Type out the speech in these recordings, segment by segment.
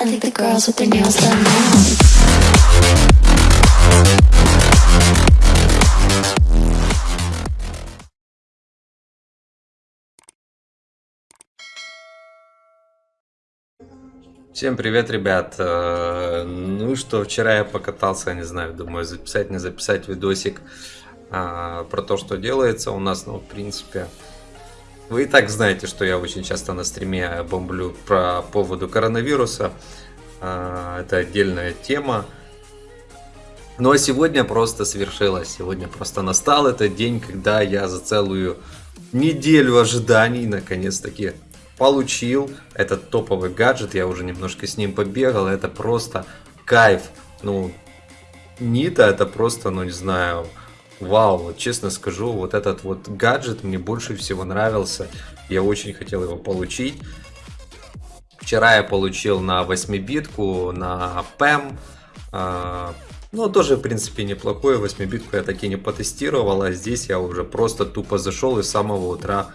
I think the girls with their nails done now. Всем привет, ребят. Э, Ну что, вчера я покатался, не знаю, думаю, записать, не записать видосик а, про то, что делается у нас. Ну, в принципе, вы и так знаете, что я очень часто на стриме бомблю про поводу коронавируса. А, Это отдельная тема. Но сегодня просто свершилось. Сегодня просто настал этот день, когда я за целую неделю ожиданий наконец-таки получил этот топовый гаджет. Я уже немножко с ним побегал. Это просто кайф. Ну, Нита это просто, ну не знаю, вау. Вот честно скажу, вот этот вот гаджет мне больше всего нравился. Я очень хотел его получить. Вчера я получил на 8-битку, на PEM. а, Ну, тоже, в принципе, неплохой. 8-битку я таки не потестировал, а здесь я уже просто тупо зашел и с самого утра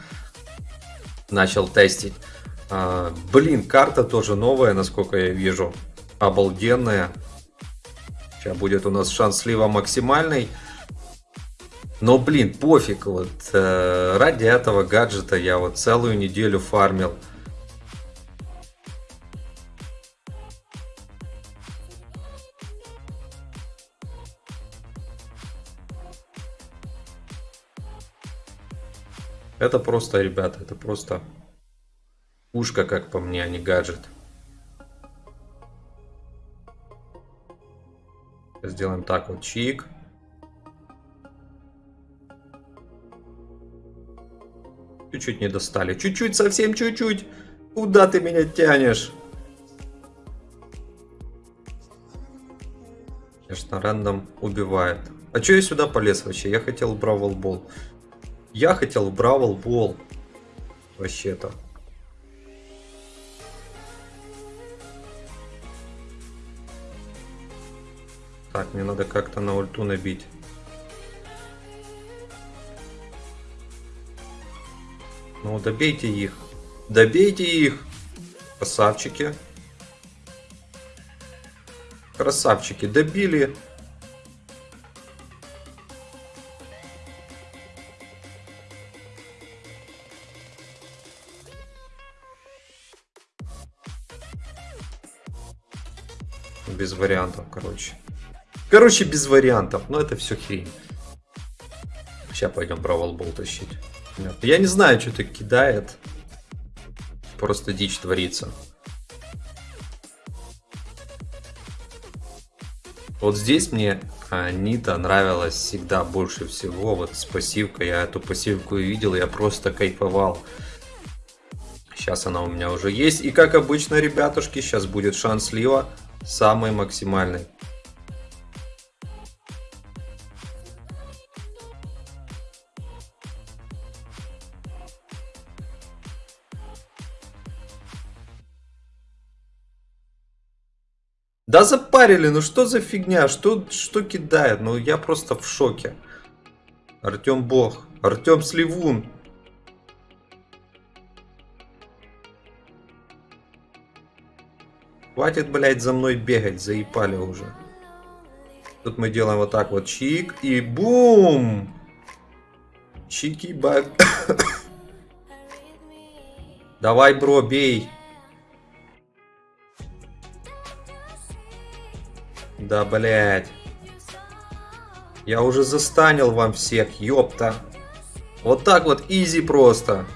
начал тестить. А, блин, карта тоже новая, насколько я вижу. Обалденная. Сейчас будет у нас шанс слива максимальный. Но, блин, пофиг. Вот э, ради этого гаджета я вот целую неделю фармил. Это просто, ребята, это просто ушка, как по мне, а не гаджет. Сделаем так вот, чик. Чуть-чуть не достали. Чуть-чуть, совсем чуть-чуть. Куда ты меня тянешь? Конечно, рандом убивает. А что я сюда полез вообще? Я хотел Бравл Бол. Я хотел Бравл Бол. Вообще-то. Так, мне надо как-то на ульту набить. Ну, добейте их. Добейте их. Красавчики. Красавчики. Добили. Без вариантов, короче. Короче, без вариантов. Но это все хрень. Сейчас пойдем Бравл Бол тащить. Я не знаю, что это кидает. Просто дичь творится. Вот здесь мне а, Нита нравилась всегда больше всего. Вот с пассивкой. Я эту пассивку видел, я просто кайфовал. Сейчас она у меня уже есть. И как обычно, ребятушки, сейчас будет шанс слива самый максимальный. Да запарили, ну что за фигня, что, что кидает, ну я просто в шоке. Артем Бог, Артем Сливун. Хватит, блядь, за мной бегать, заебали уже. Тут мы делаем вот так вот, чик и бум! Чики-баг. Давай, бро, бей. Да, блядь. Я уже застанил вам всех, ёпта. Вот так вот, изи просто.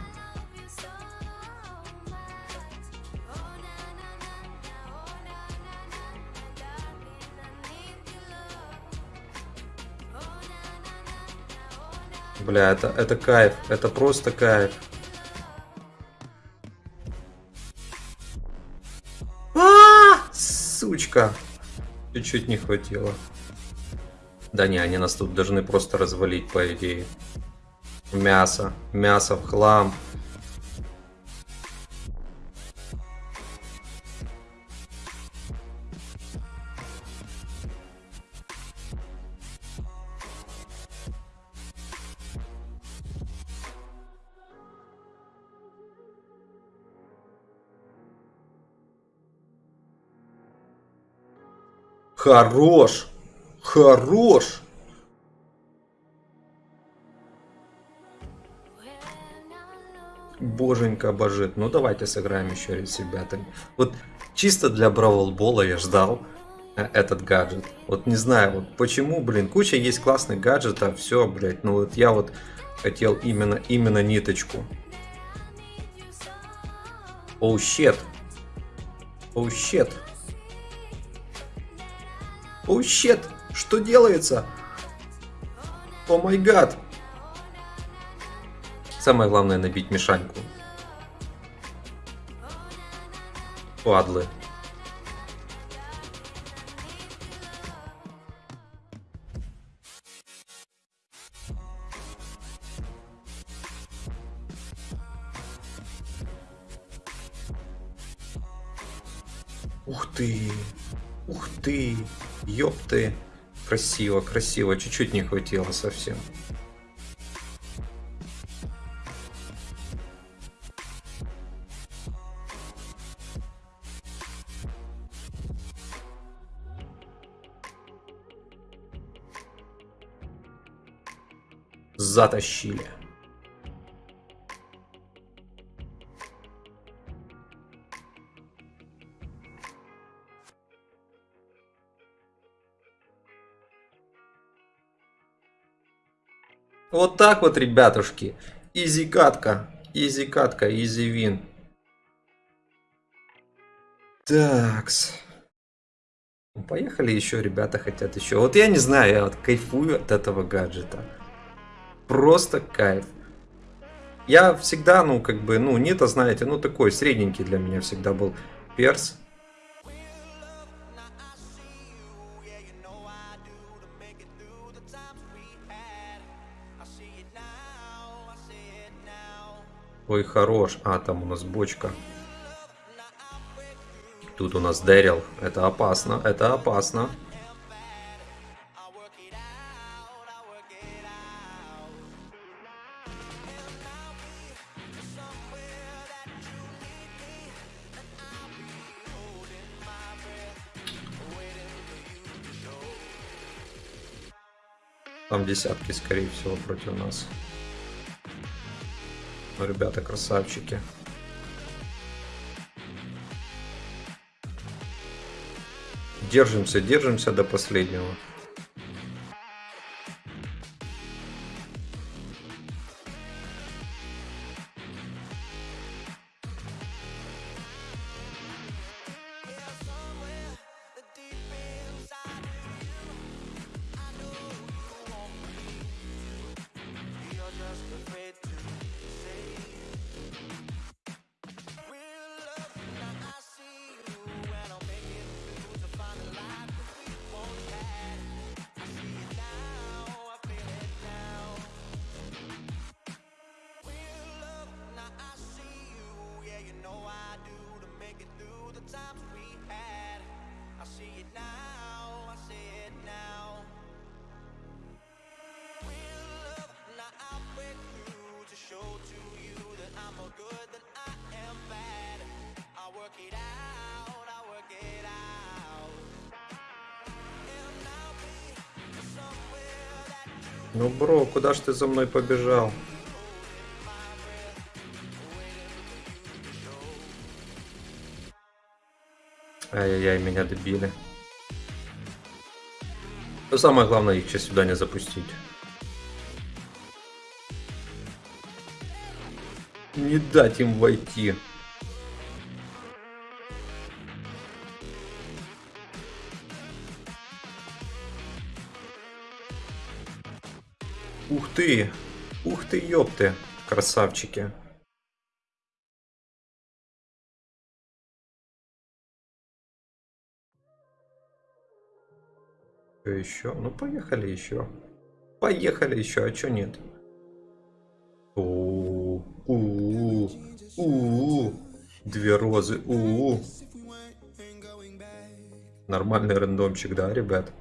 Бля, это, это кайф, это просто кайф. А, сучка. Чуть-чуть не хватило. Да не, они нас тут должны просто развалить, по идее. Мясо. Мясо в хлам. Хорош! Хорош! Боженька божит. Ну давайте сыграем еще раз с ребятами. Вот чисто для Бравл Бола я ждал э, этот гаджет. Вот не знаю, вот почему, блин, куча есть классных гаджетов, все, блядь, ну вот я вот хотел именно, именно ниточку. Оу, щет. Оу, щет. Оу, щет. Что делается? О май гад. Самое главное набить мешаньку. Падлы. Ёпты! Красиво, красиво. Чуть-чуть не хватило совсем. Затащили. Вот так вот, ребятушки. Easy катка. Easy катка, easy win. Такс. Ну, Поехали еще, ребята хотят еще. Вот я не знаю, я вот кайфую от этого гаджета. Просто кайф. Я всегда, ну, как бы, ну, не то, знаете, ну, такой средненький для меня всегда был перс. Ой, хорош. А, там у нас бочка. Тут у нас Дэрил. Это опасно, это опасно. Там десятки, скорее всего, против нас. Ну, ребята, красавчики. Держимся, держимся до последнего. Ну, бро, куда ж ты за мной побежал? Ай-яй-яй, меня добили. Самое главное, их сейчас сюда не запустить. Не дать им войти. Ты! Ух ты, ёпты, красавчики. Что еще? Ну, поехали еще. Поехали еще, а чё нет? У у у у Две розы. у у Нормальный рандомчик, да, ребят?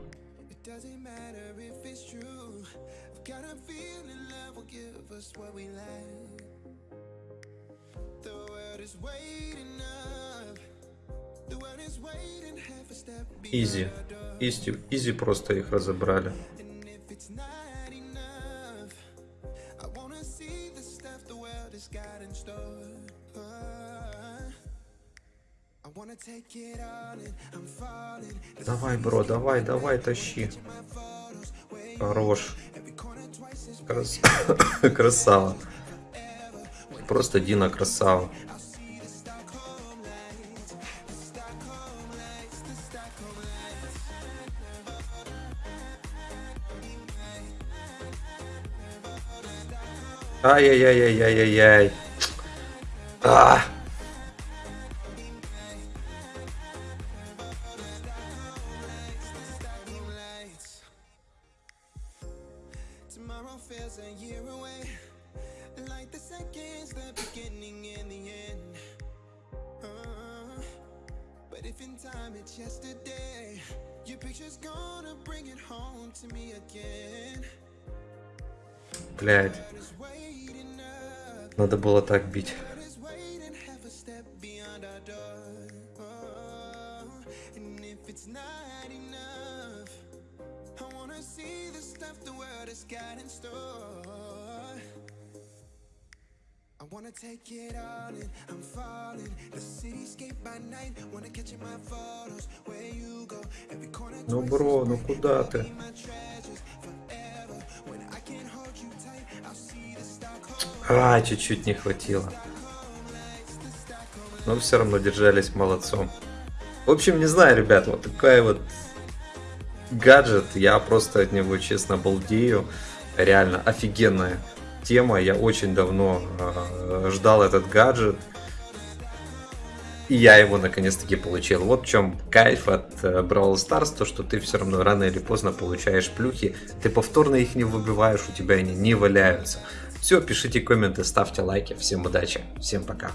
Easy. Easy, easy просто их разобрали. Давай, bro, давай, давай, тащи. Хорош. Крас... красава. Просто Дина красава. But if in time it's yesterday, your picture's gonna bring it home to me again. Блядь. Надо было так бить. Uh, wanna take it all in, I'm falling. The cityscape by night, wanna catch in my photos. Where you go, every corner. Ну, бро, ну куда ты? А, чуть-чуть не хватило. Но все равно держались молодцом. В общем, не знаю, ребят, вот такая вот гаджет. Я просто от него, честно, балдею. Реально офигенная тема. Я очень давно э, ждал этот гаджет. И я его наконец-таки получил. Вот в чем кайф от э, Brawl Stars, то что ты все равно рано или поздно получаешь плюхи, ты повторно их не выбиваешь, у тебя они не валяются. Все, пишите комменты, ставьте лайки. Всем удачи, всем пока.